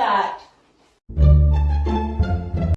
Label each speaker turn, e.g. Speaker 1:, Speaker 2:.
Speaker 1: that